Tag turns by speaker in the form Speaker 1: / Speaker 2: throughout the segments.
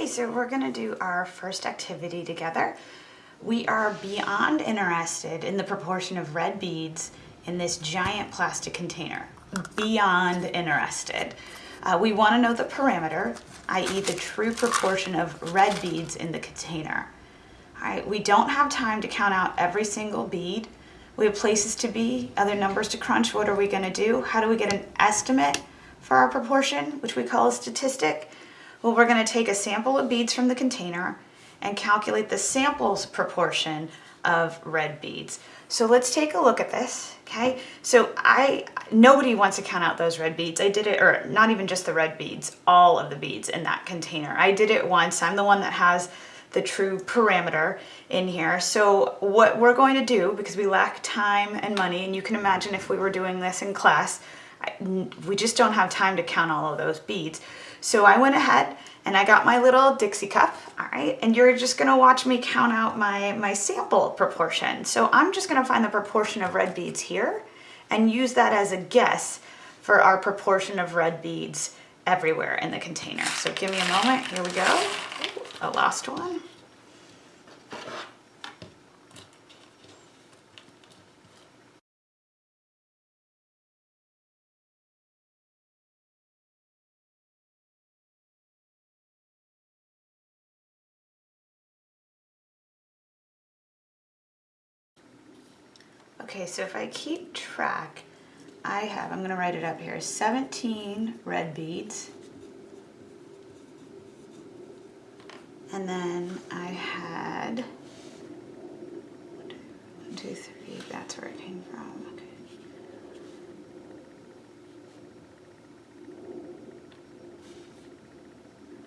Speaker 1: Okay, so we're gonna do our first activity together. We are beyond interested in the proportion of red beads in this giant plastic container. Beyond interested. Uh, we wanna know the parameter, i.e. the true proportion of red beads in the container. All right, we don't have time to count out every single bead. We have places to be, other numbers to crunch. What are we gonna do? How do we get an estimate for our proportion, which we call a statistic? Well, we're gonna take a sample of beads from the container and calculate the sample's proportion of red beads. So let's take a look at this, okay? So I, nobody wants to count out those red beads. I did it, or not even just the red beads, all of the beads in that container. I did it once. I'm the one that has the true parameter in here. So what we're going to do, because we lack time and money, and you can imagine if we were doing this in class, I, we just don't have time to count all of those beads. So I went ahead and I got my little Dixie cup, all right? And you're just gonna watch me count out my, my sample proportion. So I'm just gonna find the proportion of red beads here and use that as a guess for our proportion of red beads everywhere in the container. So give me a moment, here we go. A last one. Okay, so if I keep track, I have, I'm gonna write it up here, 17 red beads. And then I had, one, two, three, that's where it came from,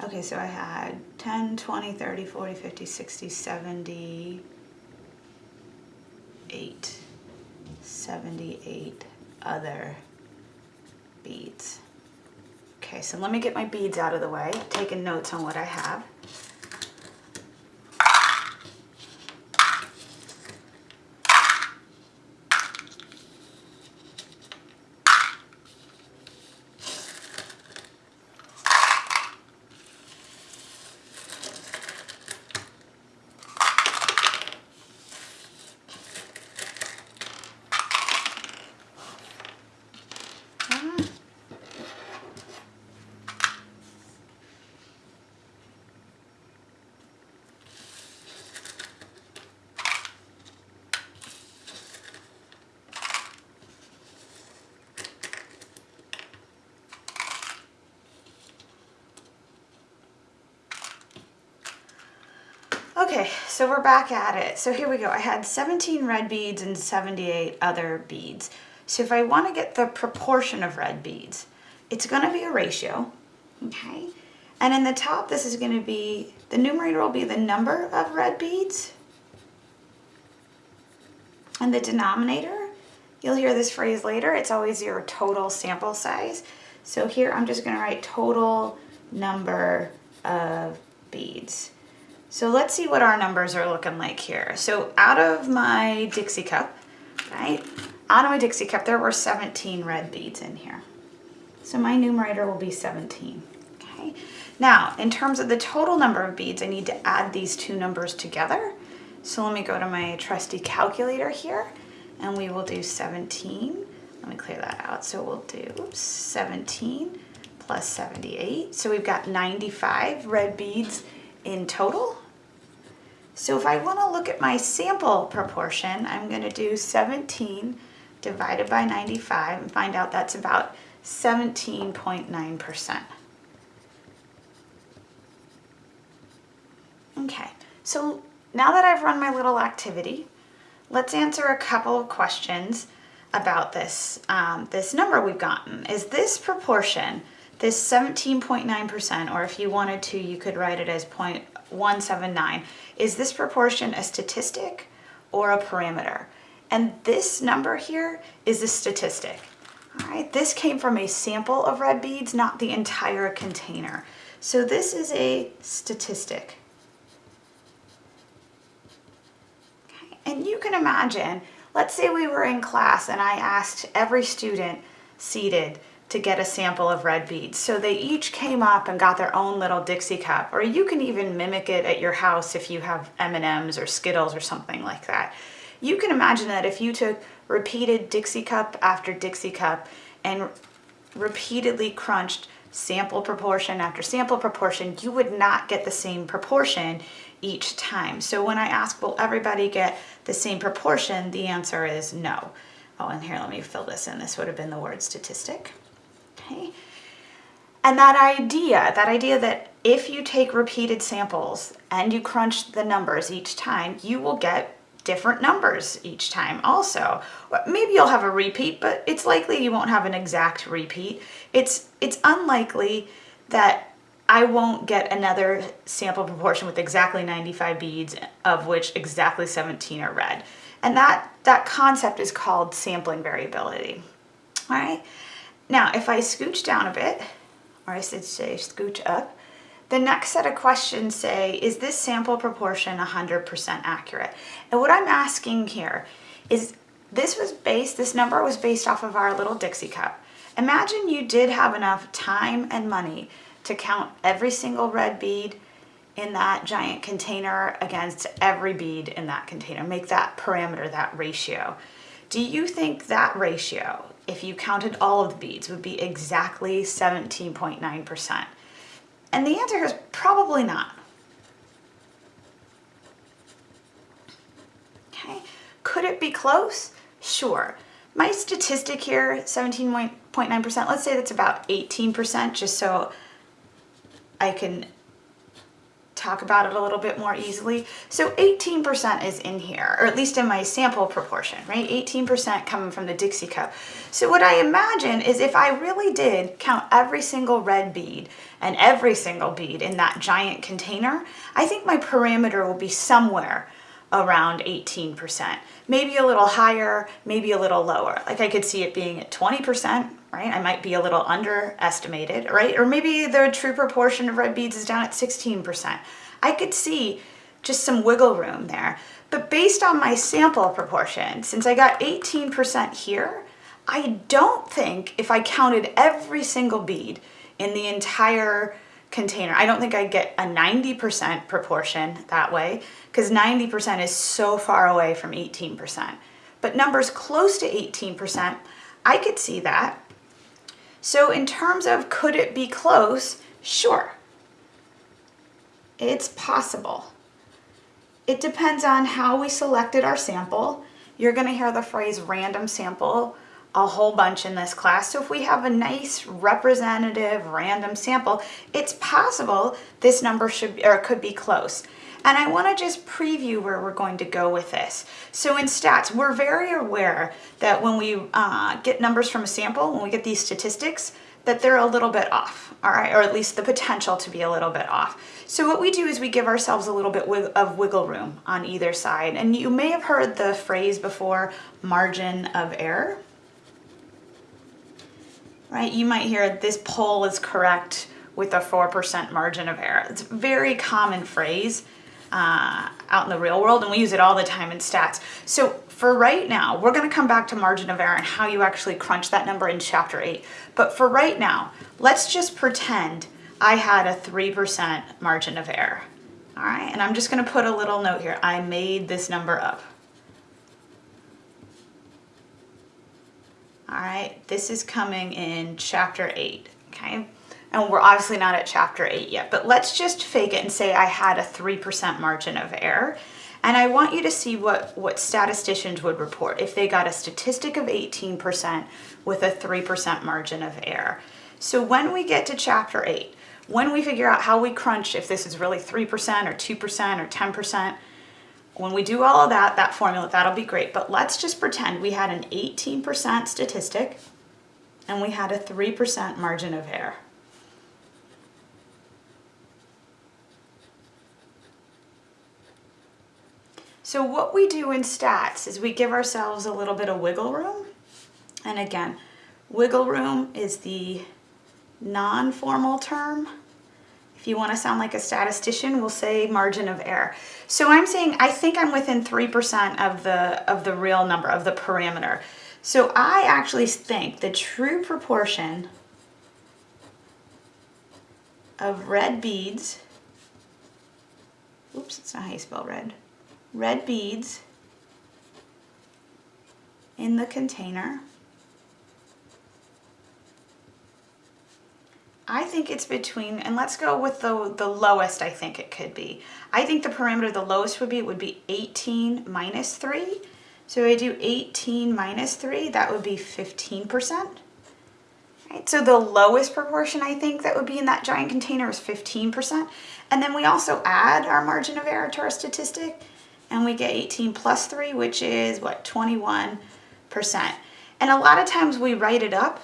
Speaker 1: okay. Okay, so I had 10, 20, 30, 40, 50, 60, 70, 8. 78 other beads. Okay, so let me get my beads out of the way, taking notes on what I have. Okay, so we're back at it. So here we go. I had 17 red beads and 78 other beads. So if I want to get the proportion of red beads, it's going to be a ratio, okay? And in the top, this is going to be, the numerator will be the number of red beads. And the denominator, you'll hear this phrase later, it's always your total sample size. So here I'm just going to write total number of beads. So let's see what our numbers are looking like here. So out of my Dixie cup, right? Out of my Dixie cup, there were 17 red beads in here. So my numerator will be 17, okay? Now, in terms of the total number of beads, I need to add these two numbers together. So let me go to my trusty calculator here, and we will do 17. Let me clear that out. So we'll do oops, 17 plus 78. So we've got 95 red beads in total. So if I want to look at my sample proportion, I'm going to do 17 divided by 95 and find out that's about 17.9%. Okay, so now that I've run my little activity, let's answer a couple of questions about this, um, this number we've gotten. Is this proportion this 17.9%, or if you wanted to, you could write it as 0.179. Is this proportion a statistic or a parameter? And this number here is a statistic. All right, this came from a sample of red beads, not the entire container. So this is a statistic. Okay. And you can imagine, let's say we were in class and I asked every student seated to get a sample of red beads. So they each came up and got their own little Dixie cup, or you can even mimic it at your house if you have M&Ms or Skittles or something like that. You can imagine that if you took repeated Dixie cup after Dixie cup and repeatedly crunched sample proportion after sample proportion, you would not get the same proportion each time. So when I ask, will everybody get the same proportion? The answer is no. Oh, and here, let me fill this in. This would have been the word statistic. Okay. And that idea, that idea that if you take repeated samples and you crunch the numbers each time, you will get different numbers each time also. Maybe you'll have a repeat, but it's likely you won't have an exact repeat. It's, it's unlikely that I won't get another sample proportion with exactly 95 beads, of which exactly 17 are red. And that, that concept is called sampling variability. All right. Now, if I scooch down a bit, or I should say scooch up, the next set of questions say, is this sample proportion 100% accurate? And what I'm asking here is, this was based, this number was based off of our little Dixie cup. Imagine you did have enough time and money to count every single red bead in that giant container against every bead in that container. Make that parameter, that ratio. Do you think that ratio, if you counted all of the beads, would be exactly 17.9%? And the answer is probably not. Okay, could it be close? Sure. My statistic here, 17.9%, let's say that's about 18%, just so I can talk about it a little bit more easily. So 18% is in here, or at least in my sample proportion, right? 18% coming from the Dixie cup. So what I imagine is if I really did count every single red bead and every single bead in that giant container, I think my parameter will be somewhere around 18%. Maybe a little higher, maybe a little lower. Like I could see it being at 20%, right? I might be a little underestimated, right? Or maybe the true proportion of red beads is down at 16%. I could see just some wiggle room there. But based on my sample proportion, since I got 18% here, I don't think if I counted every single bead in the entire container. I don't think I'd get a 90% proportion that way because 90% is so far away from 18%. But numbers close to 18%, I could see that. So in terms of could it be close? Sure. It's possible. It depends on how we selected our sample. You're going to hear the phrase random sample a whole bunch in this class. So if we have a nice representative random sample, it's possible this number should or could be close. And I want to just preview where we're going to go with this. So in stats, we're very aware that when we uh, get numbers from a sample, when we get these statistics, that they're a little bit off, all right, or at least the potential to be a little bit off. So what we do is we give ourselves a little bit of wiggle room on either side. And you may have heard the phrase before, margin of error right? You might hear this poll is correct with a 4% margin of error. It's a very common phrase uh, out in the real world and we use it all the time in stats. So for right now, we're gonna come back to margin of error and how you actually crunch that number in chapter eight. But for right now, let's just pretend I had a 3% margin of error. All right, and I'm just gonna put a little note here. I made this number up. All right, this is coming in chapter eight, okay? And we're obviously not at chapter eight yet, but let's just fake it and say I had a 3% margin of error. And I want you to see what, what statisticians would report if they got a statistic of 18% with a 3% margin of error. So when we get to chapter 8, when we figure out how we crunch if this is really 3% or 2% or 10%, when we do all of that, that formula, that'll be great. But let's just pretend we had an 18% statistic and we had a 3% margin of error. So what we do in stats is we give ourselves a little bit of wiggle room. And again, wiggle room is the non-formal term if you want to sound like a statistician, we'll say margin of error. So I'm saying I think I'm within 3% of the, of the real number, of the parameter. So I actually think the true proportion of red beads. Oops, it's not how you spell red. Red beads in the container. I think it's between, and let's go with the, the lowest I think it could be. I think the parameter the lowest would be, would be 18 minus 3. So I do 18 minus 3, that would be 15%. Right, so the lowest proportion I think that would be in that giant container is 15%. And then we also add our margin of error to our statistic, and we get 18 plus 3, which is what, 21%. And a lot of times we write it up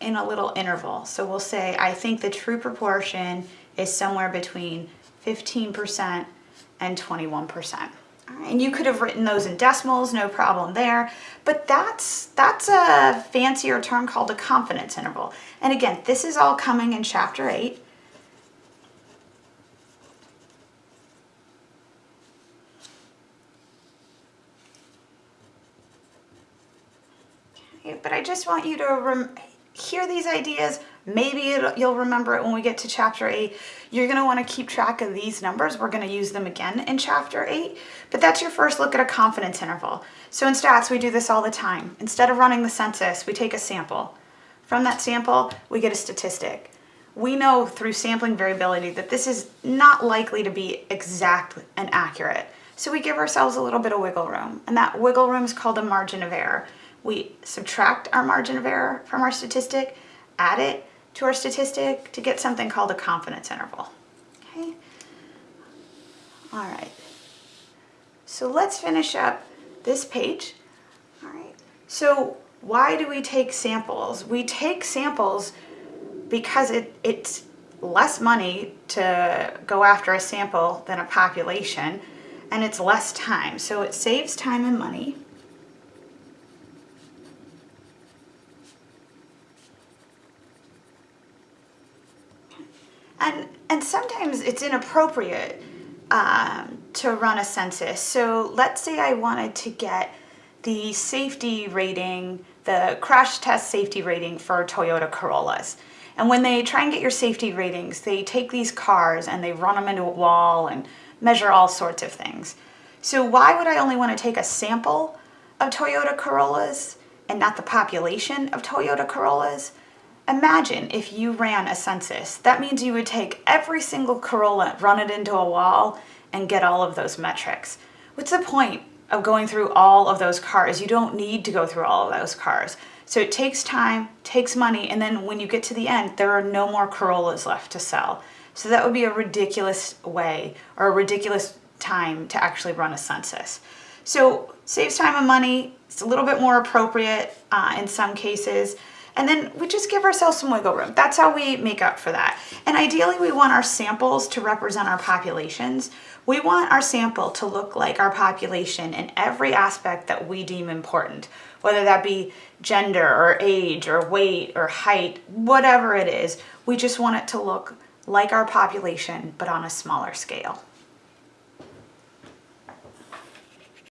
Speaker 1: in a little interval. So we'll say, I think the true proportion is somewhere between 15% and 21%. And you could have written those in decimals, no problem there. But that's, that's a fancier term called a confidence interval. And again, this is all coming in chapter 8. But I just want you to hear these ideas. Maybe you'll remember it when we get to chapter 8. You're going to want to keep track of these numbers. We're going to use them again in chapter 8. But that's your first look at a confidence interval. So in stats, we do this all the time. Instead of running the census, we take a sample. From that sample, we get a statistic. We know through sampling variability that this is not likely to be exact and accurate. So we give ourselves a little bit of wiggle room. And that wiggle room is called a margin of error we subtract our margin of error from our statistic, add it to our statistic to get something called a confidence interval. Okay. All right. So let's finish up this page. All right. So why do we take samples? We take samples because it, it's less money to go after a sample than a population and it's less time. So it saves time and money. And, and sometimes it's inappropriate um, to run a census. So let's say I wanted to get the safety rating, the crash test safety rating for Toyota Corollas. And when they try and get your safety ratings, they take these cars and they run them into a wall and measure all sorts of things. So why would I only want to take a sample of Toyota Corollas and not the population of Toyota Corollas? Imagine if you ran a census. That means you would take every single Corolla, run it into a wall, and get all of those metrics. What's the point of going through all of those cars? You don't need to go through all of those cars. So it takes time, takes money, and then when you get to the end, there are no more Corollas left to sell. So that would be a ridiculous way or a ridiculous time to actually run a census. So saves time and money. It's a little bit more appropriate uh, in some cases. And then we just give ourselves some wiggle room. That's how we make up for that. And ideally we want our samples to represent our populations. We want our sample to look like our population in every aspect that we deem important, whether that be gender or age or weight or height, whatever it is. We just want it to look like our population, but on a smaller scale.